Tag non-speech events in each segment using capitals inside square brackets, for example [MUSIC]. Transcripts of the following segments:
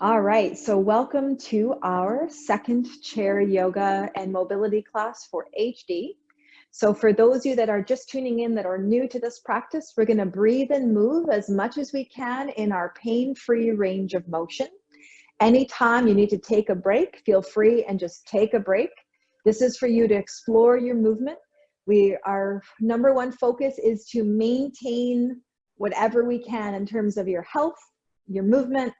All right, so welcome to our second chair yoga and mobility class for HD. So for those of you that are just tuning in that are new to this practice, we're gonna breathe and move as much as we can in our pain-free range of motion. Anytime you need to take a break, feel free and just take a break. This is for you to explore your movement. We, our number one focus is to maintain whatever we can in terms of your health, your movement,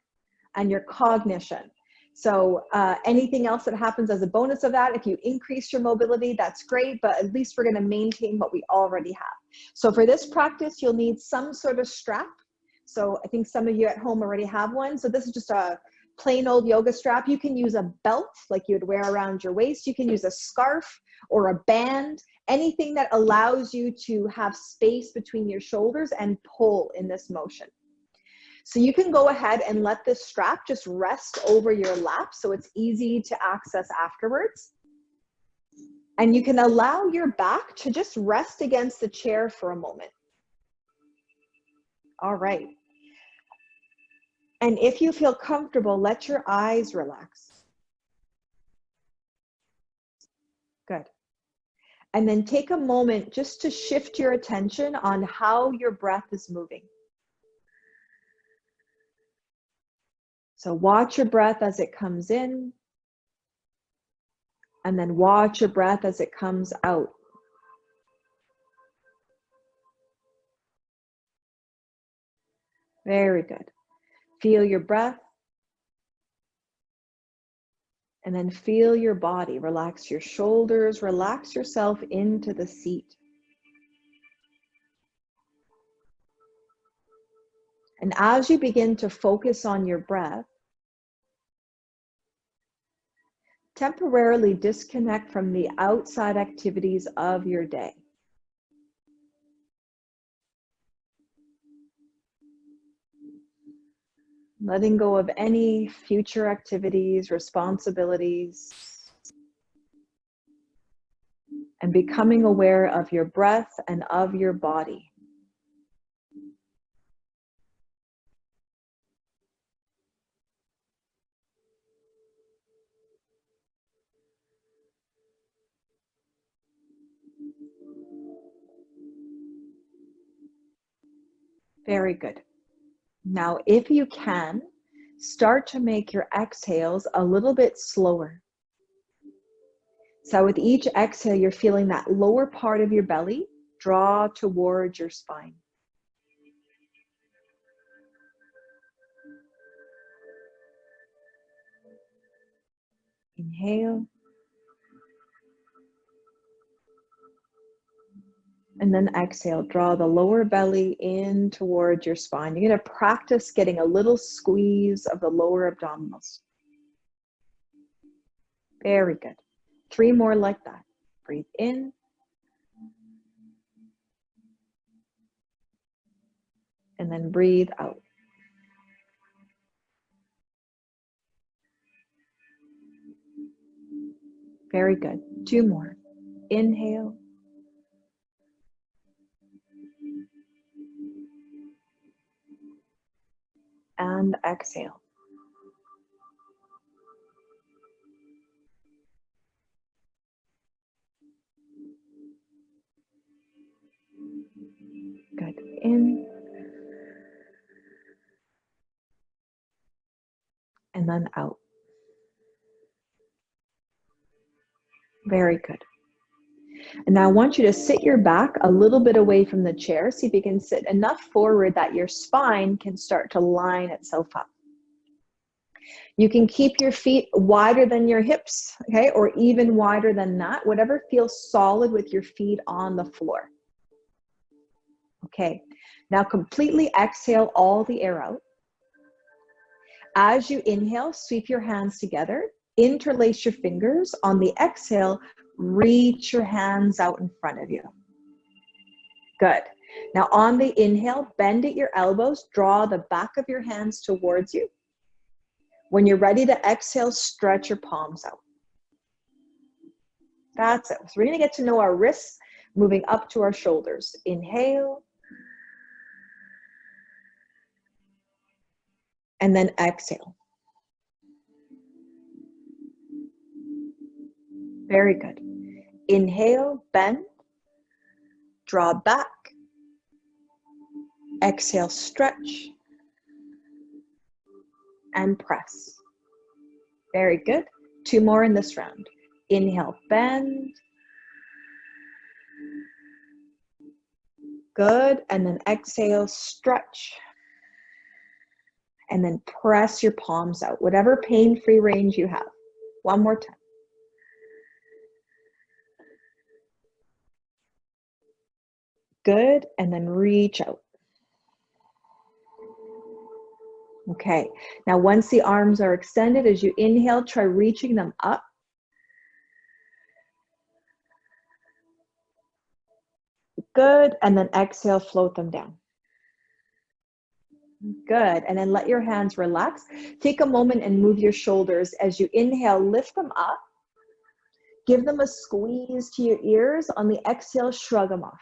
and your cognition. So uh, anything else that happens as a bonus of that, if you increase your mobility, that's great, but at least we're gonna maintain what we already have. So for this practice, you'll need some sort of strap. So I think some of you at home already have one. So this is just a plain old yoga strap. You can use a belt like you'd wear around your waist. You can use a scarf or a band, anything that allows you to have space between your shoulders and pull in this motion. So you can go ahead and let this strap just rest over your lap so it's easy to access afterwards. And you can allow your back to just rest against the chair for a moment. All right. And if you feel comfortable, let your eyes relax. Good. And then take a moment just to shift your attention on how your breath is moving. So watch your breath as it comes in and then watch your breath as it comes out. Very good. Feel your breath and then feel your body. Relax your shoulders, relax yourself into the seat. And as you begin to focus on your breath, temporarily disconnect from the outside activities of your day. Letting go of any future activities, responsibilities, and becoming aware of your breath and of your body. Very good. Now, if you can, start to make your exhales a little bit slower. So with each exhale, you're feeling that lower part of your belly draw towards your spine. Inhale. And then exhale, draw the lower belly in towards your spine. You're gonna practice getting a little squeeze of the lower abdominals. Very good. Three more like that. Breathe in. And then breathe out. Very good. Two more. Inhale. And exhale. Good. In. And then out. Very good. And now I want you to sit your back a little bit away from the chair. See if you can sit enough forward that your spine can start to line itself up. You can keep your feet wider than your hips, okay, or even wider than that, whatever feels solid with your feet on the floor. Okay, now completely exhale all the air out. As you inhale, sweep your hands together, interlace your fingers. On the exhale, reach your hands out in front of you. Good. Now on the inhale, bend at your elbows, draw the back of your hands towards you. When you're ready to exhale, stretch your palms out. That's it. So we're gonna get to know our wrists moving up to our shoulders. Inhale. and then exhale. Very good. Inhale, bend, draw back. Exhale, stretch, and press. Very good. Two more in this round. Inhale, bend. Good. And then exhale, stretch. And then press your palms out, whatever pain-free range you have. One more time. Good. And then reach out. Okay, now once the arms are extended, as you inhale, try reaching them up. Good, and then exhale, float them down. Good, and then let your hands relax. Take a moment and move your shoulders. As you inhale, lift them up. Give them a squeeze to your ears. On the exhale, shrug them off.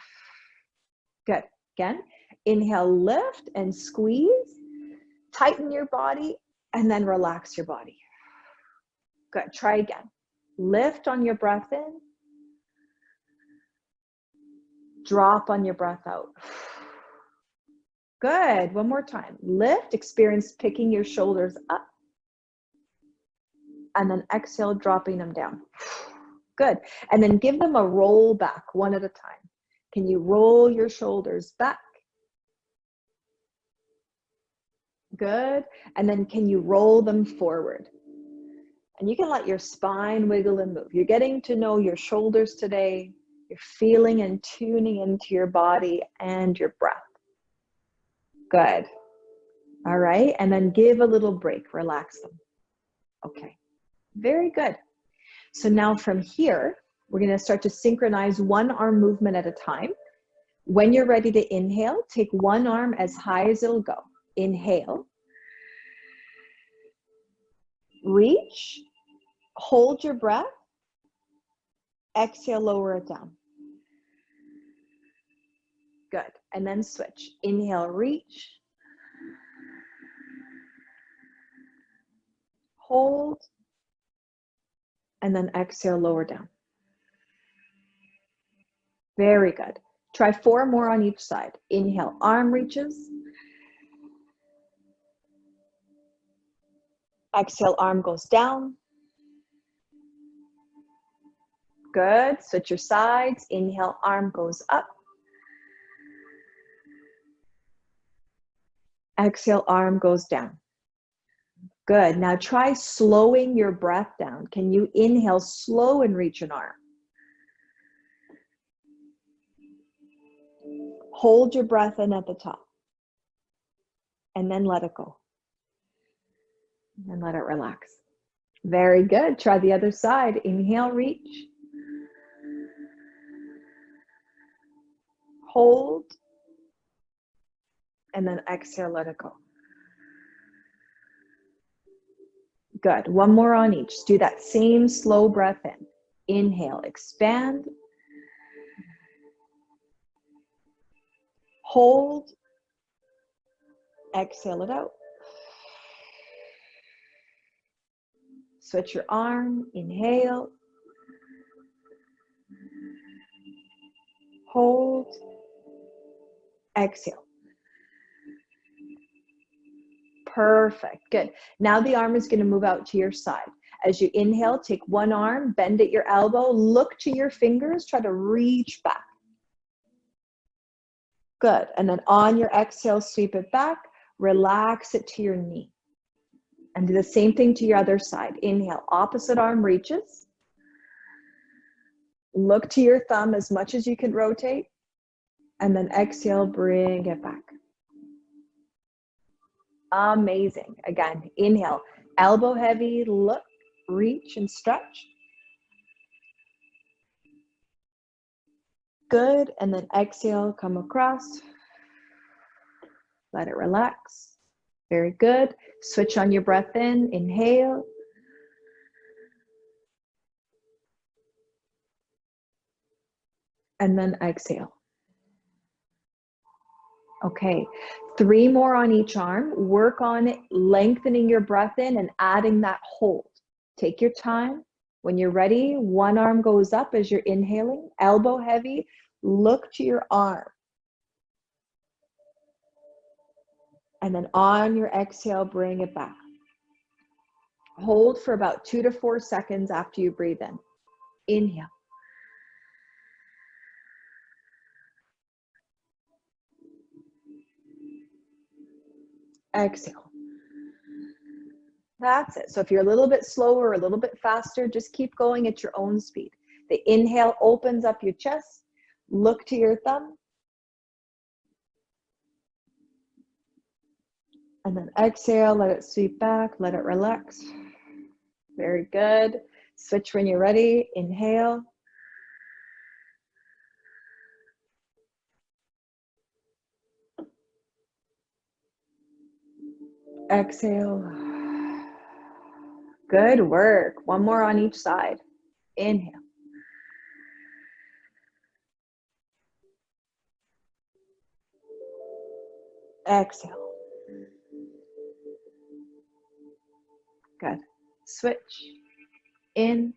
Good, again, inhale, lift and squeeze tighten your body and then relax your body. Good, try again. Lift on your breath in. Drop on your breath out. Good, one more time. Lift, experience picking your shoulders up. And then exhale, dropping them down. Good, and then give them a roll back one at a time. Can you roll your shoulders back? Good. And then can you roll them forward? And you can let your spine wiggle and move. You're getting to know your shoulders today. You're feeling and tuning into your body and your breath. Good. All right. And then give a little break, relax them. Okay. Very good. So now from here, we're going to start to synchronize one arm movement at a time. When you're ready to inhale, take one arm as high as it'll go. Inhale. Reach. Hold your breath. Exhale, lower it down. Good. And then switch. Inhale, reach. Hold. And then exhale, lower down. Very good. Try four more on each side. Inhale, arm reaches. Exhale, arm goes down. Good, switch your sides. Inhale, arm goes up. Exhale, arm goes down. Good, now try slowing your breath down. Can you inhale slow and reach an arm? Hold your breath in at the top and then let it go and let it relax. Very good. Try the other side. Inhale, reach. Hold. And then exhale, let it go. Good. One more on each. Do that same slow breath in. Inhale, expand. Hold. Exhale it out. Switch your arm, inhale. Hold, exhale. Perfect, good. Now the arm is gonna move out to your side. As you inhale, take one arm, bend at your elbow, look to your fingers, try to reach back. Good, and then on your exhale, sweep it back, relax it to your knee. And do the same thing to your other side. Inhale, opposite arm reaches. Look to your thumb as much as you can rotate. And then exhale, bring it back. Amazing. Again, inhale, elbow heavy, look, reach and stretch. Good, and then exhale, come across. Let it relax. Very good. Switch on your breath in, inhale. And then exhale. Okay, three more on each arm. Work on lengthening your breath in and adding that hold. Take your time. When you're ready, one arm goes up as you're inhaling, elbow heavy. Look to your arm. And then on your exhale, bring it back. Hold for about two to four seconds after you breathe in. Inhale. Exhale. That's it. So if you're a little bit slower a little bit faster, just keep going at your own speed. The inhale opens up your chest. Look to your thumb. And then exhale, let it sweep back, let it relax. Very good. Switch when you're ready. Inhale. Exhale. Good work. One more on each side. Inhale. Exhale. Good. Switch. In.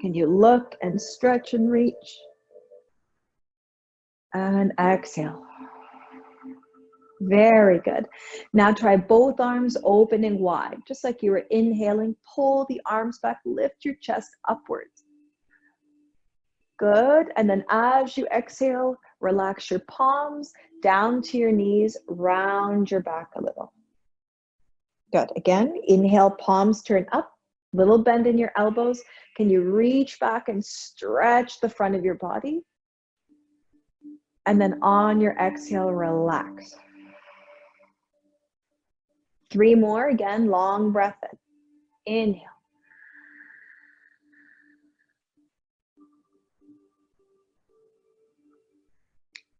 Can you look and stretch and reach? And exhale. Very good. Now try both arms open and wide, just like you were inhaling. Pull the arms back, lift your chest upwards. Good. And then as you exhale, relax your palms down to your knees, round your back a little. Good. Again, inhale, palms turn up, little bend in your elbows. Can you reach back and stretch the front of your body? And then on your exhale, relax. Three more, again, long breath in. Inhale.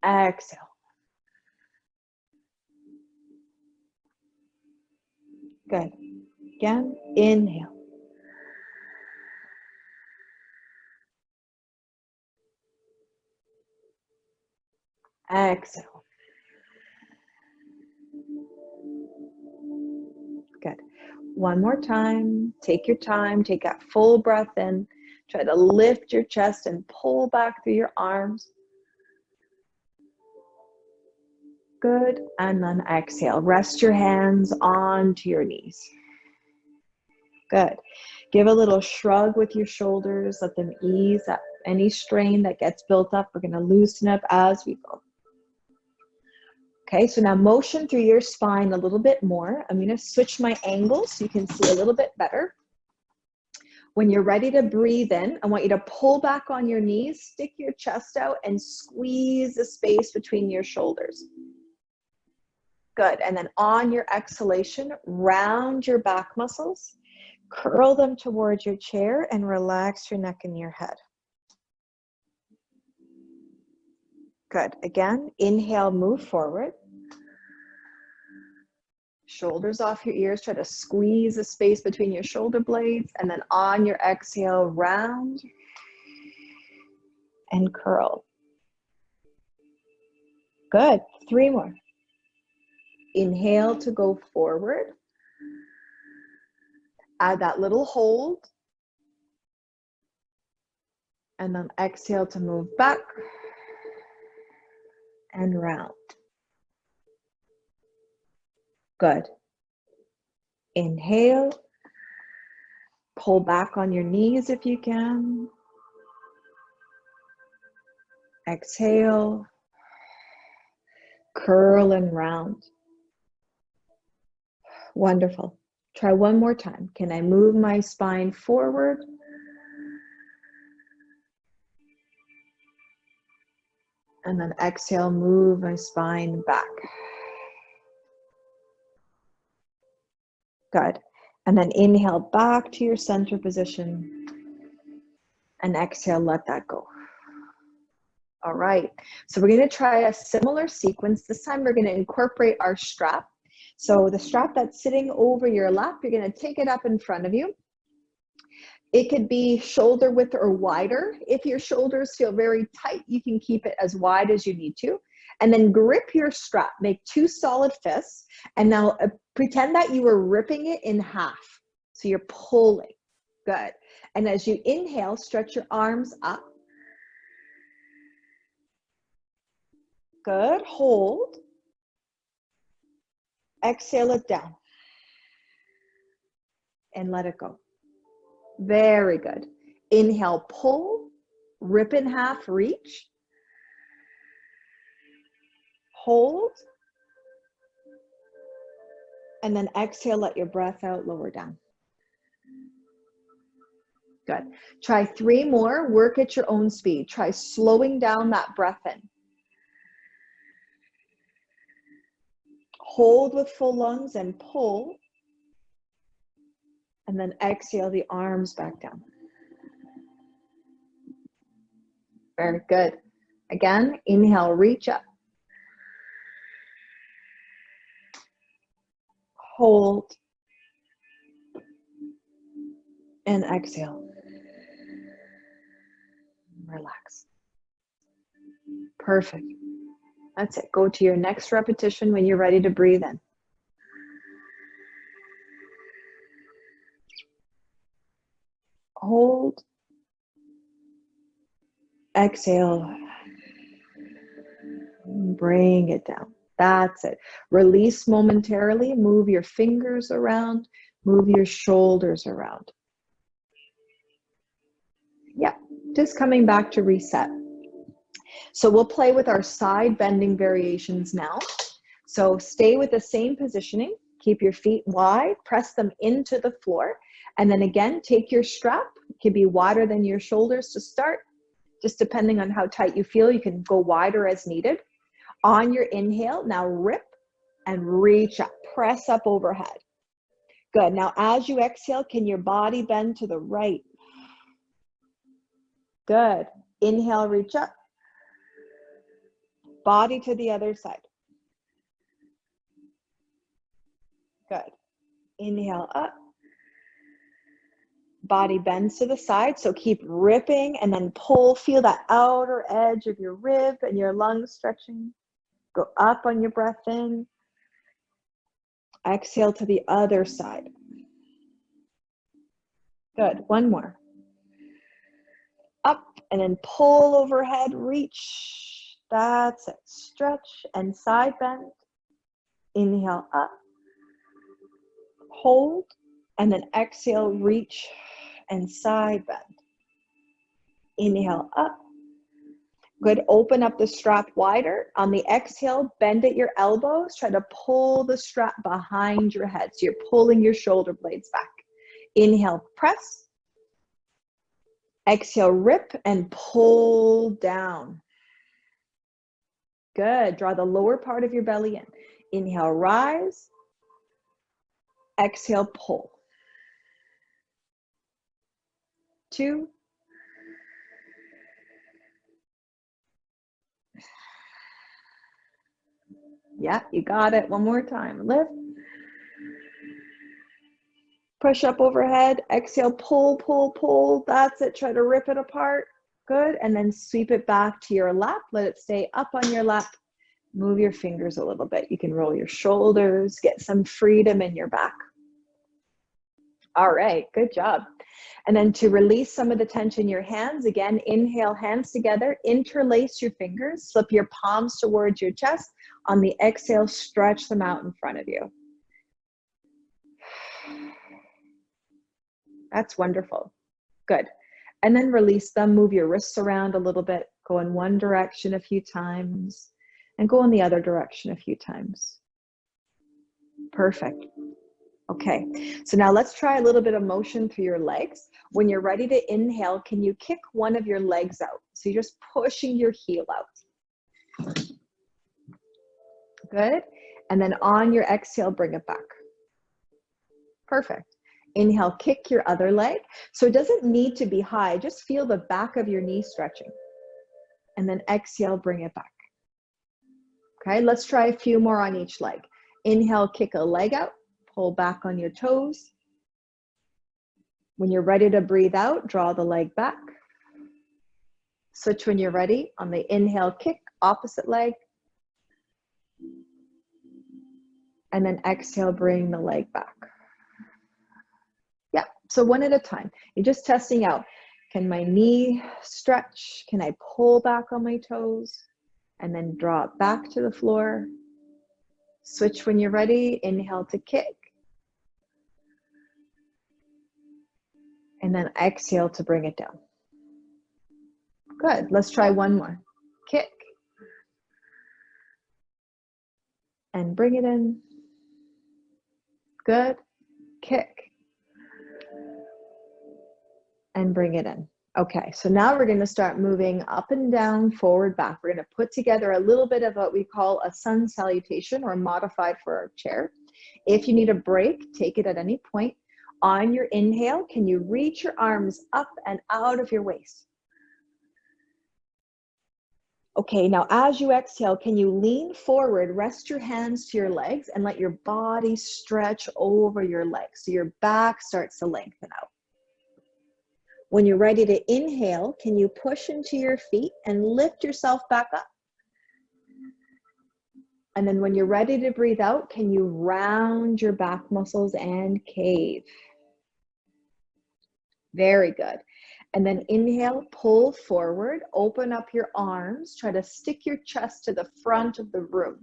Exhale. Good. Again, inhale. Exhale. One more time. Take your time. Take that full breath in. Try to lift your chest and pull back through your arms. Good. And then exhale. Rest your hands onto your knees. Good. Give a little shrug with your shoulders. Let them ease up any strain that gets built up. We're going to loosen up as we go. Okay, so now motion through your spine a little bit more. I'm gonna switch my angle so you can see a little bit better. When you're ready to breathe in, I want you to pull back on your knees, stick your chest out and squeeze the space between your shoulders. Good, and then on your exhalation, round your back muscles, curl them towards your chair and relax your neck and your head. Good, again, inhale, move forward shoulders off your ears. Try to squeeze the space between your shoulder blades. And then on your exhale, round and curl. Good. Three more. Inhale to go forward. Add that little hold. And then exhale to move back and round. Good. Inhale. Pull back on your knees if you can. Exhale. Curl and round. Wonderful. Try one more time. Can I move my spine forward? And then exhale, move my spine back. Good. And then inhale back to your center position. And exhale, let that go. All right. So we're going to try a similar sequence. This time we're going to incorporate our strap. So the strap that's sitting over your lap, you're going to take it up in front of you. It could be shoulder width or wider. If your shoulders feel very tight, you can keep it as wide as you need to. And then grip your strap, make two solid fists. And now uh, pretend that you were ripping it in half. So you're pulling, good. And as you inhale, stretch your arms up. Good, hold. Exhale it down. And let it go. Very good. Inhale, pull, rip in half, reach. Hold. And then exhale, let your breath out, lower down. Good. Try three more, work at your own speed. Try slowing down that breath in. Hold with full lungs and pull. And then exhale the arms back down. Very good. Again, inhale, reach up. Hold. And exhale. Relax. Perfect. That's it. Go to your next repetition when you're ready to breathe in. Hold. Exhale. Bring it down. That's it. Release momentarily. Move your fingers around. Move your shoulders around. Yeah, just coming back to reset. So we'll play with our side bending variations now. So stay with the same positioning. Keep your feet wide, press them into the floor. And then again, take your strap. It can be wider than your shoulders to start. Just depending on how tight you feel, you can go wider as needed. On your inhale, now rip and reach up. Press up overhead. Good. Now as you exhale, can your body bend to the right? Good. Inhale, reach up. Body to the other side. Good. Inhale up. Body bends to the side, so keep ripping and then pull. Feel that outer edge of your rib and your lungs stretching. Go up on your breath in. Exhale to the other side. Good. One more. Up and then pull overhead, reach. That's it. Stretch and side bend. Inhale up. Hold and then exhale, reach and side bend. Inhale up. Good, open up the strap wider. On the exhale, bend at your elbows. Try to pull the strap behind your head. So you're pulling your shoulder blades back. Inhale, press. Exhale, rip and pull down. Good, draw the lower part of your belly in. Inhale, rise. Exhale, pull. Two, Yeah, you got it. One more time. Lift. Push up overhead. Exhale, pull, pull, pull. That's it. Try to rip it apart. Good. And then sweep it back to your lap. Let it stay up on your lap. Move your fingers a little bit. You can roll your shoulders, get some freedom in your back. All right, good job. And then to release some of the tension in your hands, again, inhale, hands together, interlace your fingers, slip your palms towards your chest. On the exhale, stretch them out in front of you. That's wonderful. Good. And then release them, move your wrists around a little bit, go in one direction a few times, and go in the other direction a few times. Perfect. Okay, so now let's try a little bit of motion through your legs. When you're ready to inhale, can you kick one of your legs out? So you're just pushing your heel out. Good. And then on your exhale, bring it back. Perfect. Inhale, kick your other leg. So it doesn't need to be high. Just feel the back of your knee stretching. And then exhale, bring it back. Okay, let's try a few more on each leg. Inhale, kick a leg out. Pull back on your toes. When you're ready to breathe out, draw the leg back. Switch when you're ready. On the inhale, kick, opposite leg. And then exhale, bring the leg back. Yeah, so one at a time. You're just testing out. Can my knee stretch? Can I pull back on my toes? And then draw it back to the floor. Switch when you're ready. Inhale to kick. And then exhale to bring it down. Good. Let's try one more. Kick. And bring it in. Good. Kick. And bring it in. Okay, so now we're going to start moving up and down, forward, back. We're going to put together a little bit of what we call a sun salutation or modified for our chair. If you need a break, take it at any point. On your inhale, can you reach your arms up and out of your waist? Okay, now as you exhale, can you lean forward, rest your hands to your legs and let your body stretch over your legs so your back starts to lengthen out. When you're ready to inhale, can you push into your feet and lift yourself back up? And then when you're ready to breathe out, can you round your back muscles and cave? Very good. And then inhale, pull forward, open up your arms, try to stick your chest to the front of the room.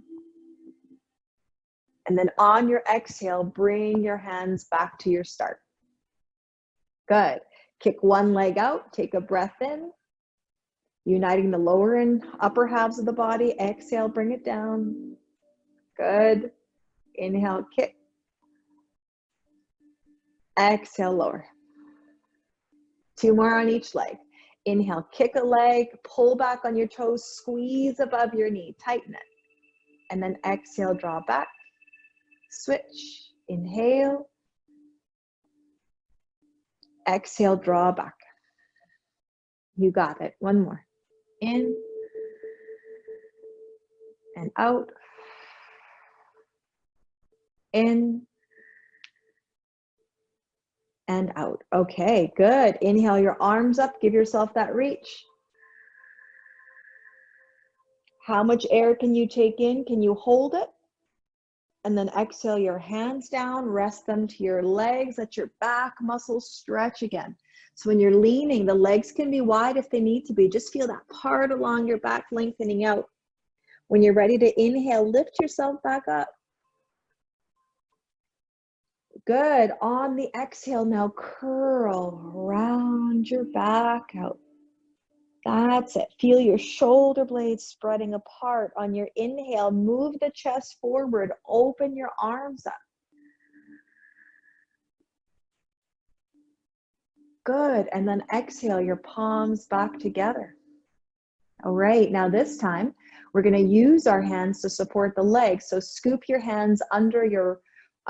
And then on your exhale, bring your hands back to your start. Good. Kick one leg out, take a breath in, uniting the lower and upper halves of the body. Exhale, bring it down. Good. Inhale, kick. Exhale, lower. Two more on each leg. Inhale, kick a leg, pull back on your toes, squeeze above your knee, tighten it. And then exhale, draw back, switch, inhale. Exhale, draw back. You got it. One more. In and out. In and out. Okay, good. Inhale your arms up, give yourself that reach. How much air can you take in? Can you hold it? And then exhale your hands down, rest them to your legs, let your back muscles stretch again. So when you're leaning, the legs can be wide if they need to be. Just feel that part along your back lengthening out. When you're ready to inhale, lift yourself back up. Good. On the exhale, now curl round your back out. That's it. Feel your shoulder blades spreading apart. On your inhale, move the chest forward, open your arms up. Good. And then exhale your palms back together. All right. Now, this time, we're going to use our hands to support the legs. So, scoop your hands under your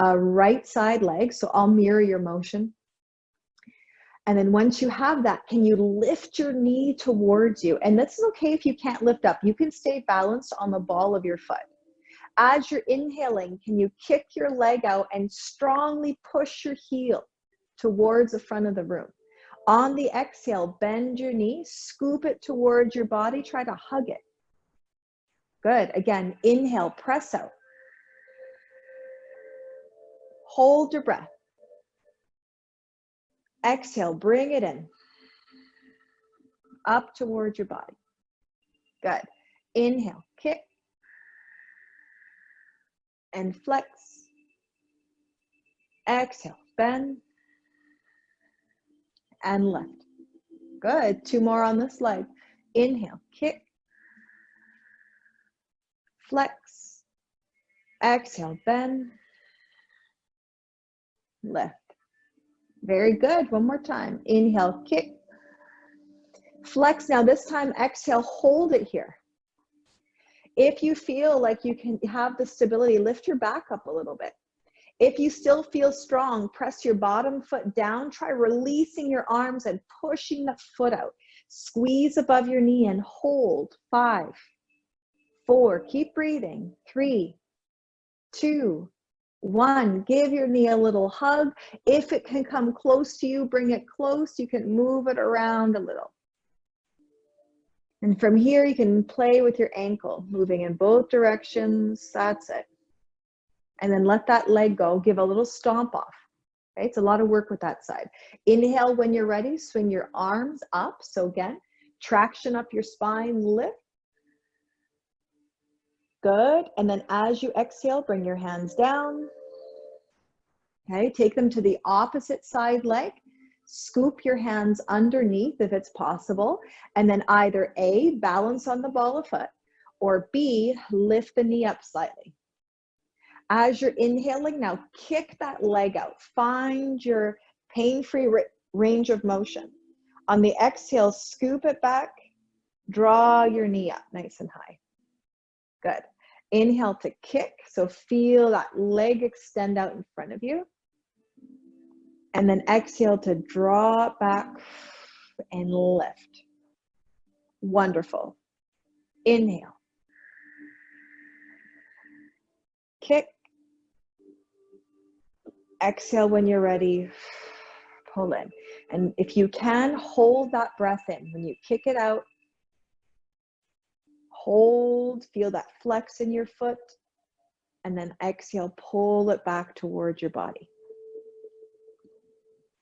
uh, right side leg. So I'll mirror your motion. And then once you have that, can you lift your knee towards you? And this is okay if you can't lift up. You can stay balanced on the ball of your foot. As you're inhaling, can you kick your leg out and strongly push your heel towards the front of the room? On the exhale, bend your knee, scoop it towards your body, try to hug it. Good. Again, inhale, press out. Hold your breath. Exhale, bring it in. Up towards your body. Good. Inhale, kick. And flex. Exhale, bend. And lift. Good. Two more on this leg. Inhale, kick. Flex. Exhale, bend lift. Very good. One more time. Inhale, kick. Flex. Now this time, exhale, hold it here. If you feel like you can have the stability, lift your back up a little bit. If you still feel strong, press your bottom foot down. Try releasing your arms and pushing the foot out. Squeeze above your knee and hold. Five, four, keep breathing. Three, two, one, give your knee a little hug. If it can come close to you, bring it close. You can move it around a little. And from here, you can play with your ankle, moving in both directions. That's it. and then let that leg go. Give a little stomp off. Okay, it's a lot of work with that side. Inhale when you're ready, swing your arms up. So again, traction up your spine, lift. Good, and then as you exhale, bring your hands down. Okay, take them to the opposite side leg. Scoop your hands underneath if it's possible. And then either A, balance on the ball of foot, or B, lift the knee up slightly. As you're inhaling, now kick that leg out. Find your pain-free range of motion. On the exhale, scoop it back, draw your knee up nice and high. Good. Inhale to kick, so feel that leg extend out in front of you. And then exhale to draw back and lift. Wonderful. Inhale. Kick. Exhale when you're ready. Pull in. And if you can, hold that breath in. When you kick it out, hold, feel that flex in your foot, and then exhale, pull it back towards your body.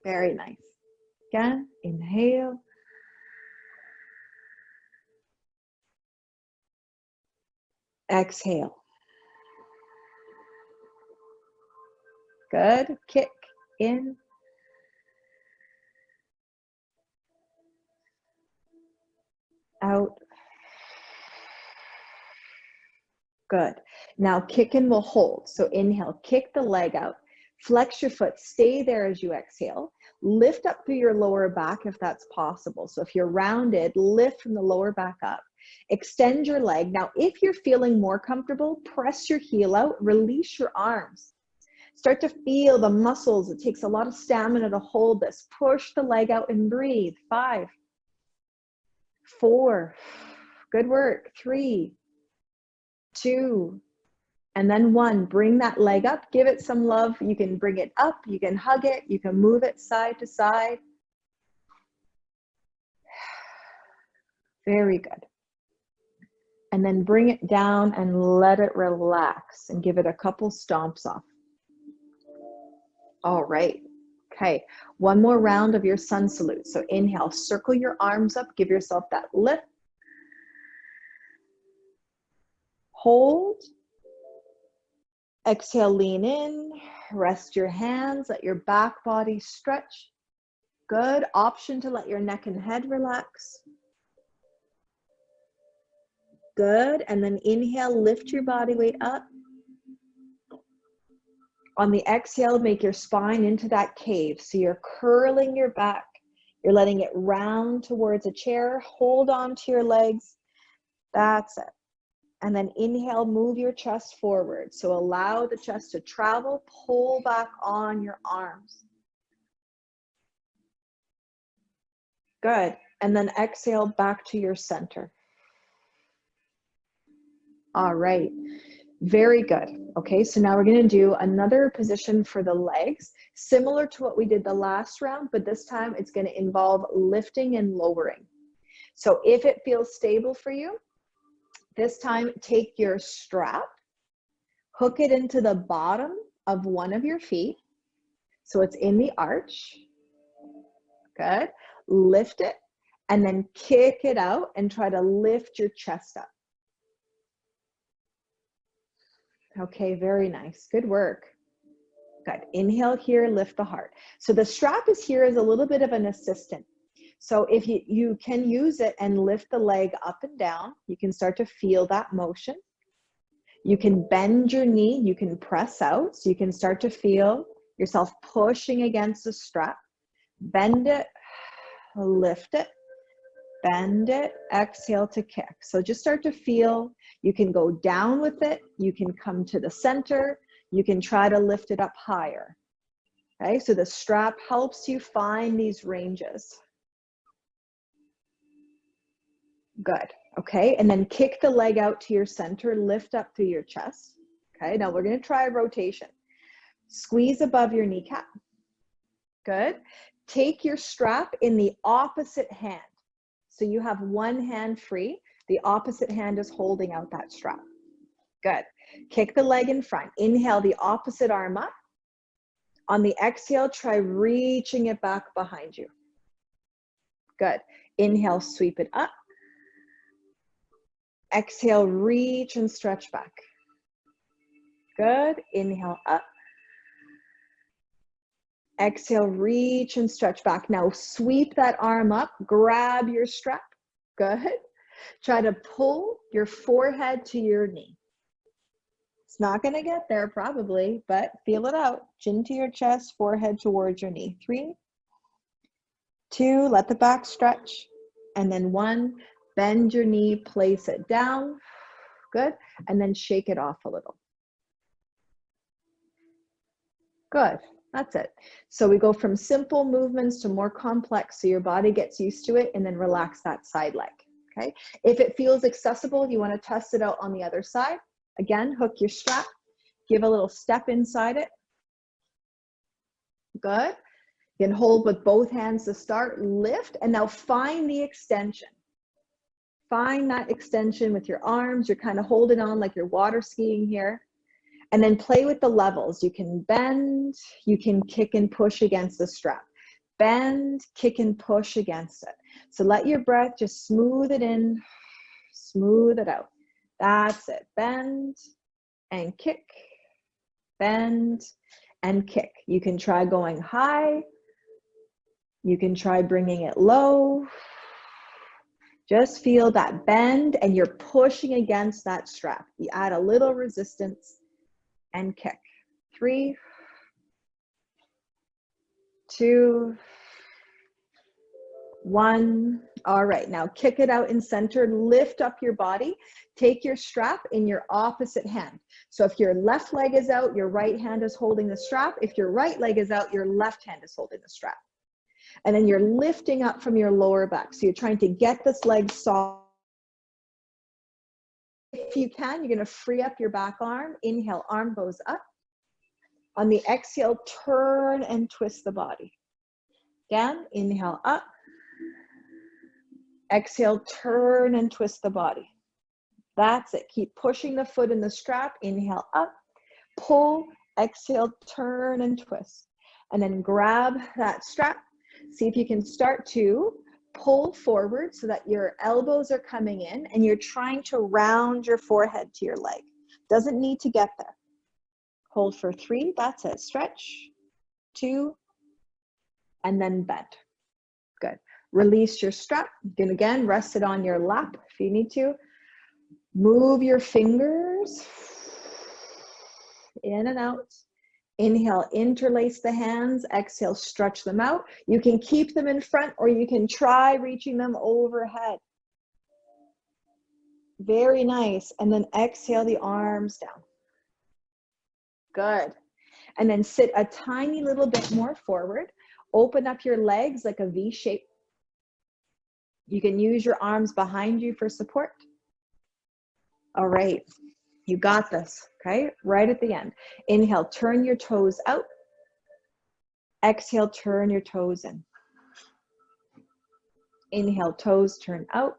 Very nice. Again, inhale. Exhale. Good. Kick in. Out. Good. Now kick and we'll hold. So inhale, kick the leg out. Flex your foot, stay there as you exhale. Lift up through your lower back if that's possible. So if you're rounded, lift from the lower back up. Extend your leg. Now, if you're feeling more comfortable, press your heel out, release your arms. Start to feel the muscles. It takes a lot of stamina to hold this. Push the leg out and breathe. Five, four, good work. Three, two, and then one. Bring that leg up, give it some love. You can bring it up, you can hug it, you can move it side to side. [SIGHS] Very good. And then bring it down and let it relax and give it a couple stomps off. All right. Okay, one more round of your sun salute. So inhale, circle your arms up, give yourself that lift. Hold. Exhale, lean in, rest your hands, let your back body stretch. Good option to let your neck and head relax. Good, and then inhale, lift your body weight up. On the exhale, make your spine into that cave. So you're curling your back. You're letting it round towards a chair. Hold on to your legs. That's it. And then inhale, move your chest forward. So allow the chest to travel. Pull back on your arms. Good. And then exhale back to your center. All right. Very good. Okay, so now we're going to do another position for the legs, similar to what we did the last round, but this time it's going to involve lifting and lowering. So if it feels stable for you, this time take your strap, hook it into the bottom of one of your feet. So it's in the arch. Good. Lift it and then kick it out and try to lift your chest up. Okay, very nice. Good work. Good. Inhale here, lift the heart. So the strap is here as a little bit of an assistant. So if you, you can use it and lift the leg up and down, you can start to feel that motion. You can bend your knee, you can press out, so you can start to feel yourself pushing against the strap. Bend it, lift it, bend it, exhale to kick. So just start to feel, you can go down with it, you can come to the center, you can try to lift it up higher. Okay, so the strap helps you find these ranges. Good, okay, and then kick the leg out to your center, lift up through your chest. Okay, now we're gonna try a rotation. Squeeze above your kneecap. Good. Take your strap in the opposite hand. So you have one hand free, the opposite hand is holding out that strap. Good. Kick the leg in front. Inhale the opposite arm up. On the exhale, try reaching it back behind you. Good. Inhale, sweep it up. Exhale, reach and stretch back. Good. Inhale up. Exhale, reach and stretch back. Now sweep that arm up, grab your strap. Good. Try to pull your forehead to your knee. It's not gonna get there probably, but feel it out. Chin to your chest, forehead towards your knee. Three, two, let the back stretch. And then one, bend your knee, place it down. Good. And then shake it off a little. Good. That's it. So we go from simple movements to more complex so your body gets used to it and then relax that side leg. Okay. If it feels accessible, you want to test it out on the other side. Again, hook your strap, give a little step inside it. Good. You can hold with both hands to start, lift, and now find the extension. Find that extension with your arms. You're kind of holding on like you're water skiing here. And then play with the levels. You can bend, you can kick and push against the strap. Bend, kick and push against it. So let your breath just smooth it in, smooth it out. That's it. Bend and kick, bend and kick. You can try going high. You can try bringing it low. Just feel that bend and you're pushing against that strap. You add a little resistance and kick. Three, two, one. All right, now kick it out in center, lift up your body. Take your strap in your opposite hand. So if your left leg is out, your right hand is holding the strap. If your right leg is out, your left hand is holding the strap. And then you're lifting up from your lower back. So you're trying to get this leg soft if you can, you're gonna free up your back arm. Inhale, arm goes up. On the exhale, turn and twist the body. Down, inhale up. Exhale, turn and twist the body. That's it. Keep pushing the foot in the strap. Inhale up, pull, exhale, turn and twist. And then grab that strap. See if you can start to pull forward so that your elbows are coming in and you're trying to round your forehead to your leg. Doesn't need to get there. Hold for three, that's it. Stretch, two, and then bend. Good. Release your strap. You again rest it on your lap if you need to. Move your fingers in and out. Inhale, interlace the hands. Exhale, stretch them out. You can keep them in front or you can try reaching them overhead. Very nice. And then exhale the arms down. Good. And then sit a tiny little bit more forward. Open up your legs like a V shape. You can use your arms behind you for support. All right. You got this, okay? Right at the end. Inhale, turn your toes out. Exhale, turn your toes in. Inhale, toes turn out.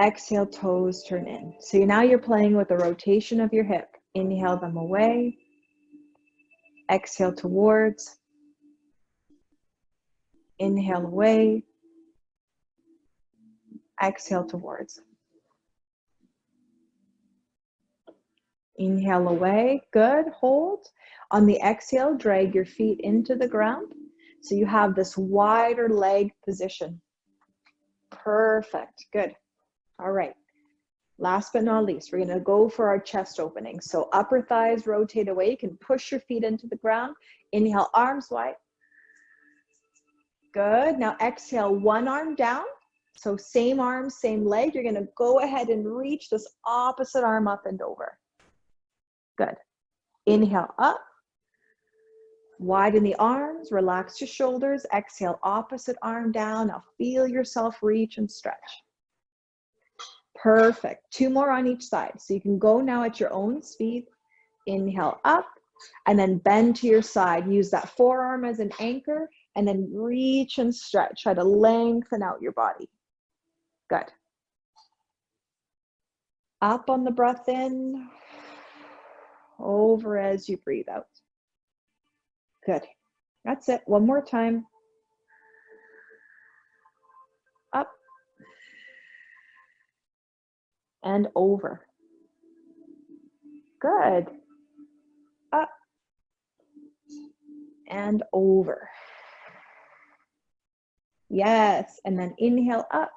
Exhale, toes turn in. So now you're playing with the rotation of your hip. Inhale them away. Exhale towards. Inhale away. Exhale towards. Inhale away, good, hold. On the exhale, drag your feet into the ground. So you have this wider leg position. Perfect, good. All right, last but not least, we're gonna go for our chest opening. So upper thighs rotate away, you can push your feet into the ground. Inhale, arms wide. Good, now exhale, one arm down. So same arm, same leg. You're gonna go ahead and reach this opposite arm up and over. Good. Inhale up. Widen the arms, relax your shoulders. Exhale, opposite arm down. Now feel yourself reach and stretch. Perfect. Two more on each side. So you can go now at your own speed. Inhale up and then bend to your side. Use that forearm as an anchor and then reach and stretch. Try to lengthen out your body. Good. Up on the breath in, over as you breathe out. Good. That's it. One more time. Up and over. Good. Up and over. Yes. And then inhale up.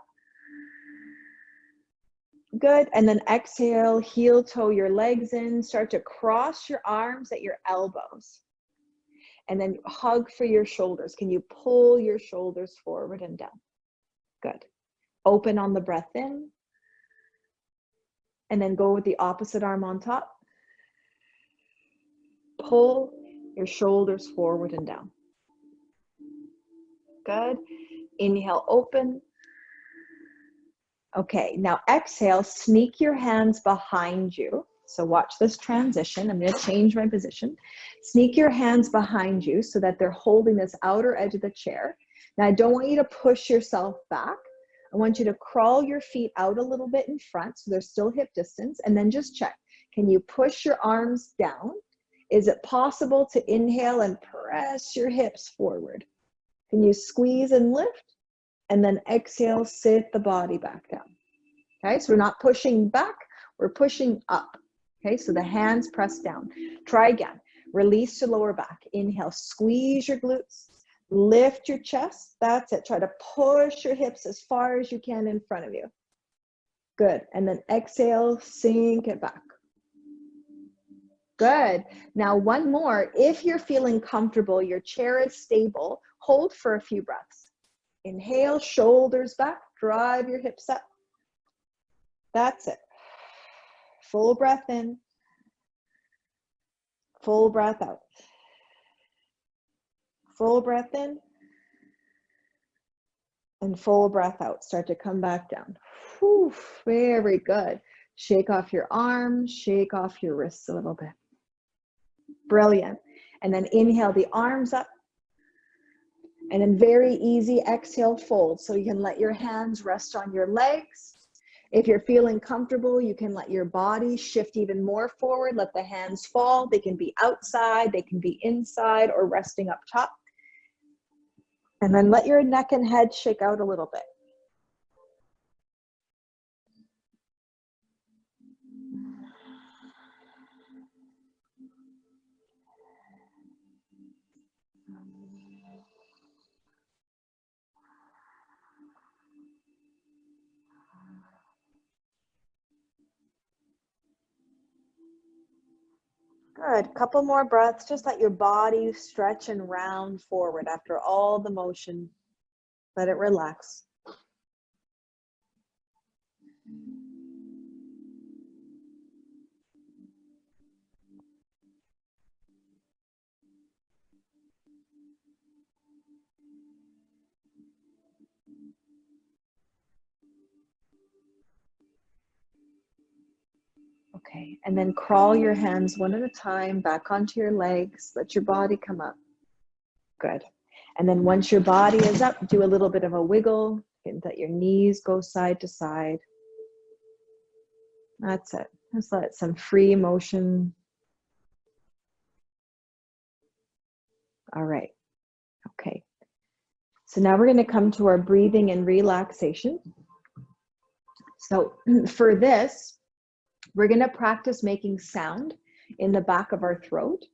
Good. And then exhale, heel toe your legs in. Start to cross your arms at your elbows. And then hug for your shoulders. Can you pull your shoulders forward and down? Good. Open on the breath in. And then go with the opposite arm on top. Pull your shoulders forward and down. Good. Inhale, open. Okay, now exhale, sneak your hands behind you. So watch this transition. I'm going to change my position. Sneak your hands behind you so that they're holding this outer edge of the chair. Now, I don't want you to push yourself back. I want you to crawl your feet out a little bit in front so they're still hip distance and then just check. Can you push your arms down? Is it possible to inhale and press your hips forward? Can you squeeze and lift? And then exhale, sit the body back down. Okay, so we're not pushing back, we're pushing up. Okay, so the hands press down. Try again. Release your lower back. Inhale, squeeze your glutes. Lift your chest. That's it. Try to push your hips as far as you can in front of you. Good. And then exhale, sink it back. Good. Now, one more. If you're feeling comfortable, your chair is stable, hold for a few breaths. Inhale, shoulders back, drive your hips up. That's it. Full breath in, full breath out. Full breath in, and full breath out. Start to come back down. Whew, very good. Shake off your arms, shake off your wrists a little bit. Brilliant. And then inhale the arms up. And then very easy exhale, fold. So you can let your hands rest on your legs. If you're feeling comfortable, you can let your body shift even more forward. Let the hands fall. They can be outside, they can be inside or resting up top. And then let your neck and head shake out a little bit. Good. Couple more breaths. Just let your body stretch and round forward after all the motion. Let it relax. Okay, and then crawl your hands one at a time back onto your legs. Let your body come up. Good. And then once your body is up, do a little bit of a wiggle. And let your knees go side to side. That's it. Just let some free motion. All right. Okay. So now we're going to come to our breathing and relaxation. So [CLEARS THROAT] for this, we're going to practice making sound in the back of our throat.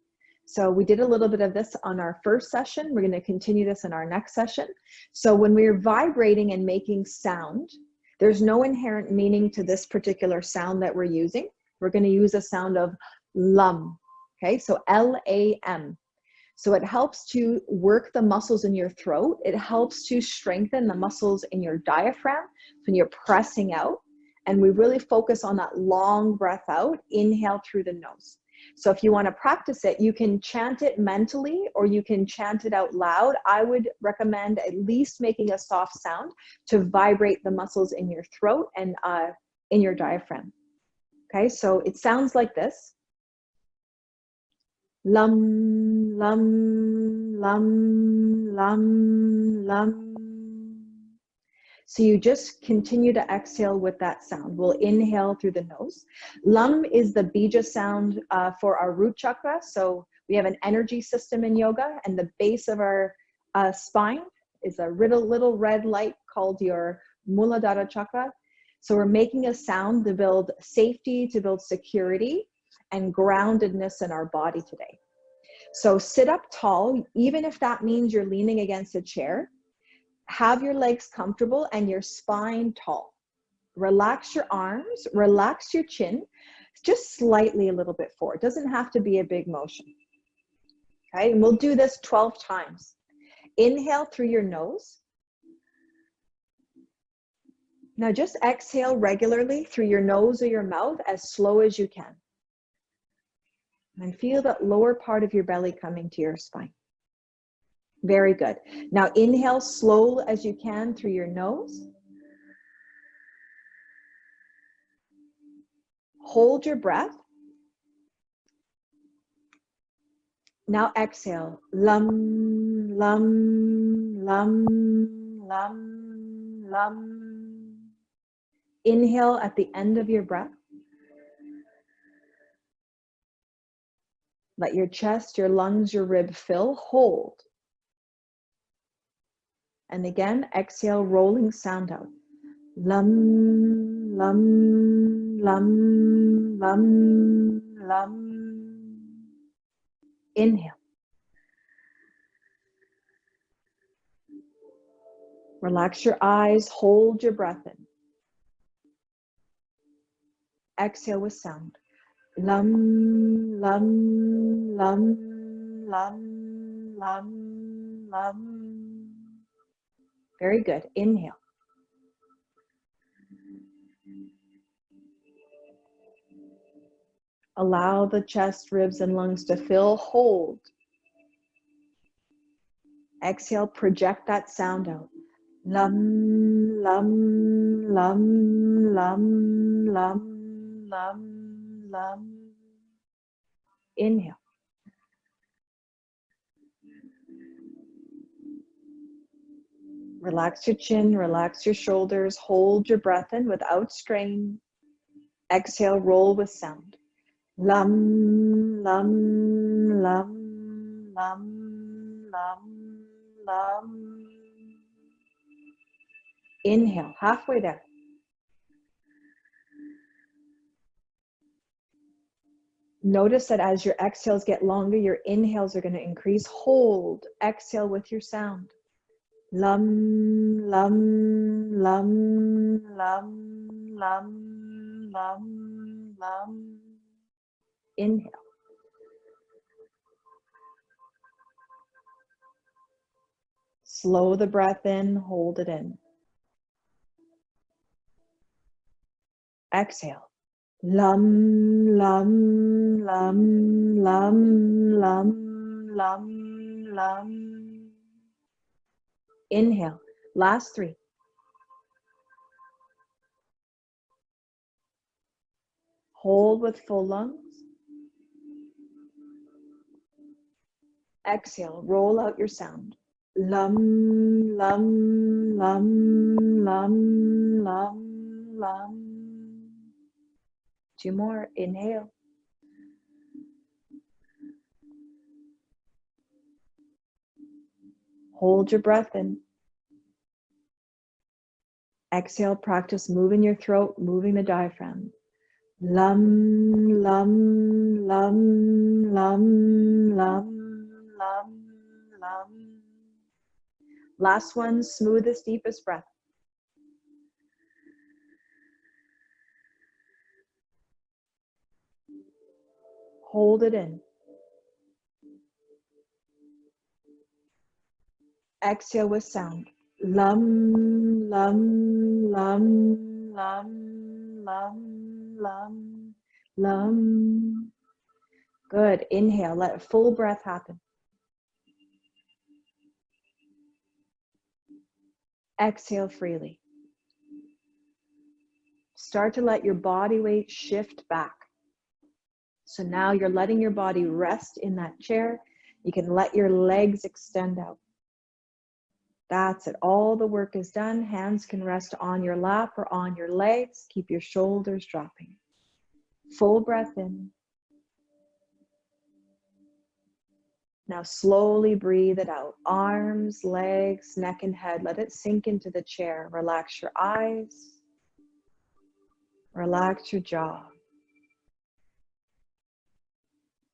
So we did a little bit of this on our first session. We're going to continue this in our next session. So when we're vibrating and making sound, there's no inherent meaning to this particular sound that we're using. We're going to use a sound of lum. Okay, so L-A-M. So it helps to work the muscles in your throat. It helps to strengthen the muscles in your diaphragm when you're pressing out and we really focus on that long breath out, inhale through the nose. So if you want to practice it, you can chant it mentally or you can chant it out loud. I would recommend at least making a soft sound to vibrate the muscles in your throat and uh, in your diaphragm. Okay, so it sounds like this. Lum, lum, lum, lum, lum. So you just continue to exhale with that sound. We'll inhale through the nose. Lam is the bija sound uh, for our root chakra. So we have an energy system in yoga and the base of our uh, spine is a little, little red light called your Muladhara chakra. So we're making a sound to build safety, to build security and groundedness in our body today. So sit up tall, even if that means you're leaning against a chair have your legs comfortable and your spine tall. Relax your arms, relax your chin, just slightly a little bit forward. Doesn't have to be a big motion. Okay, and we'll do this 12 times. Inhale through your nose. Now just exhale regularly through your nose or your mouth as slow as you can. And feel that lower part of your belly coming to your spine. Very good. Now inhale slow as you can through your nose. Hold your breath. Now exhale. Lum, lum, lum, lum, lum. Inhale at the end of your breath. Let your chest, your lungs, your rib fill. Hold. And again, exhale, rolling sound out. Lum, lum, lum, lum, lum. Inhale. Relax your eyes, hold your breath in. Exhale with sound. Lum, lum, lum, lum, lum, lum. Very good. Inhale. Allow the chest, ribs, and lungs to fill. Hold. Exhale, project that sound out. Lum, lum, lum, lum, lum, lum, lum. Inhale. Relax your chin, relax your shoulders, hold your breath in without strain. Exhale, roll with sound. Lum, lum, lum, lum, lum, lum. Inhale, halfway there. Notice that as your exhales get longer, your inhales are going to increase. Hold, exhale with your sound. Lum, lum, lum, lum, lum, lum, lum. Inhale. Slow the breath in, hold it in. Exhale. Lum, lum, lum, lum, lum, lum, lum. Inhale. Last three. Hold with full lungs. Exhale, roll out your sound. Lum, lum, lum, lum, lum, lum. Two more. Inhale. Hold your breath in. Exhale, practice moving your throat, moving the diaphragm. Lum, lum, lum, lum, lum, lum, lum. Last one, smoothest, deepest breath. Hold it in. Exhale with sound. Lum, lum, lum, lum, lum, lum, lum. Good. Inhale. Let a full breath happen. Exhale freely. Start to let your body weight shift back. So now you're letting your body rest in that chair. You can let your legs extend out. That's it. All the work is done. Hands can rest on your lap or on your legs. Keep your shoulders dropping. Full breath in. Now slowly breathe it out. Arms, legs, neck, and head. Let it sink into the chair. Relax your eyes. Relax your jaw.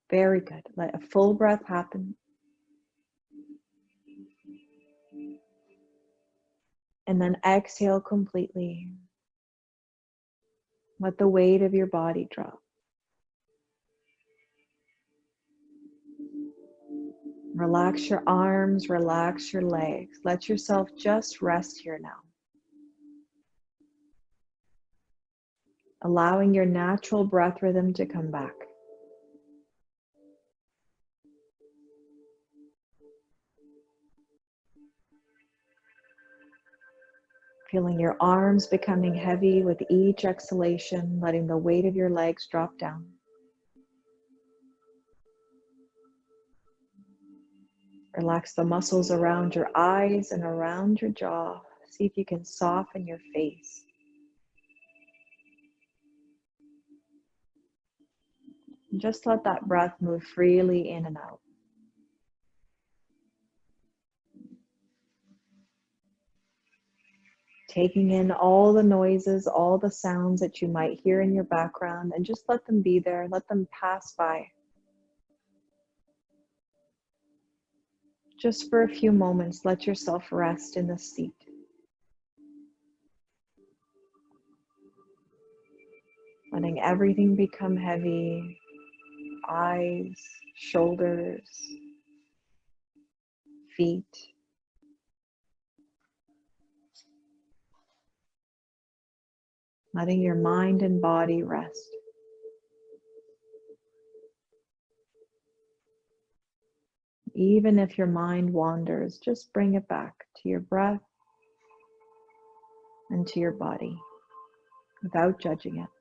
Very good. Let a full breath happen. And then exhale completely. Let the weight of your body drop. Relax your arms, relax your legs. Let yourself just rest here now. Allowing your natural breath rhythm to come back. Feeling your arms becoming heavy with each exhalation, letting the weight of your legs drop down. Relax the muscles around your eyes and around your jaw. See if you can soften your face. just let that breath move freely in and out. Taking in all the noises, all the sounds that you might hear in your background, and just let them be there, let them pass by. Just for a few moments, let yourself rest in the seat. Letting everything become heavy, eyes, shoulders, feet. Letting your mind and body rest. Even if your mind wanders, just bring it back to your breath and to your body without judging it.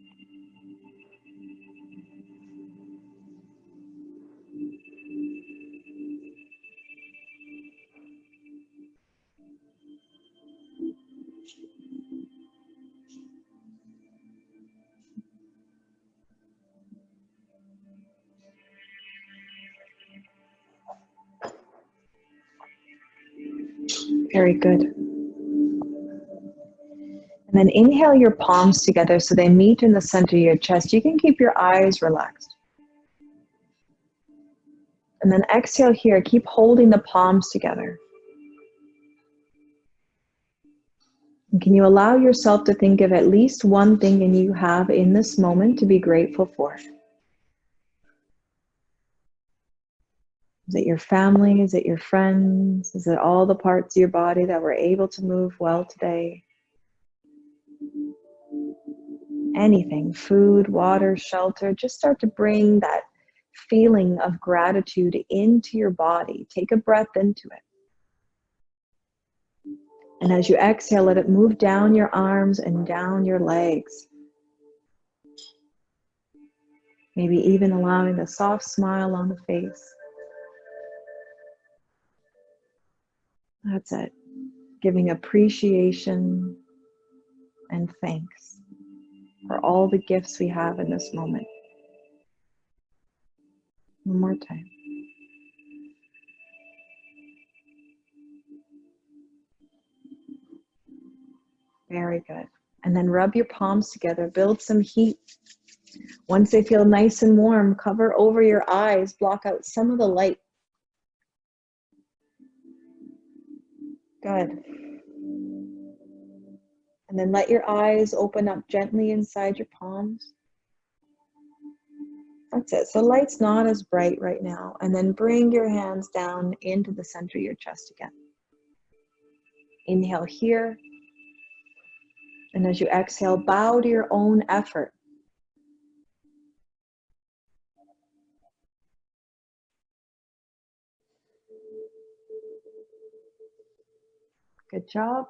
Very good. And then inhale your palms together so they meet in the center of your chest. You can keep your eyes relaxed. And then exhale here. Keep holding the palms together. And can you allow yourself to think of at least one thing and you have in this moment to be grateful for? Is it your family? Is it your friends? Is it all the parts of your body that were able to move well today? Anything, food, water, shelter, just start to bring that feeling of gratitude into your body. Take a breath into it. And as you exhale, let it move down your arms and down your legs. Maybe even allowing a soft smile on the face. That's it. Giving appreciation and thanks for all the gifts we have in this moment. One more time. Very good. And then rub your palms together, build some heat. Once they feel nice and warm, cover over your eyes, block out some of the light. Good. And then let your eyes open up gently inside your palms. That's it. So light's not as bright right now. And then bring your hands down into the center of your chest again. Inhale here. And as you exhale, bow to your own effort. Good job.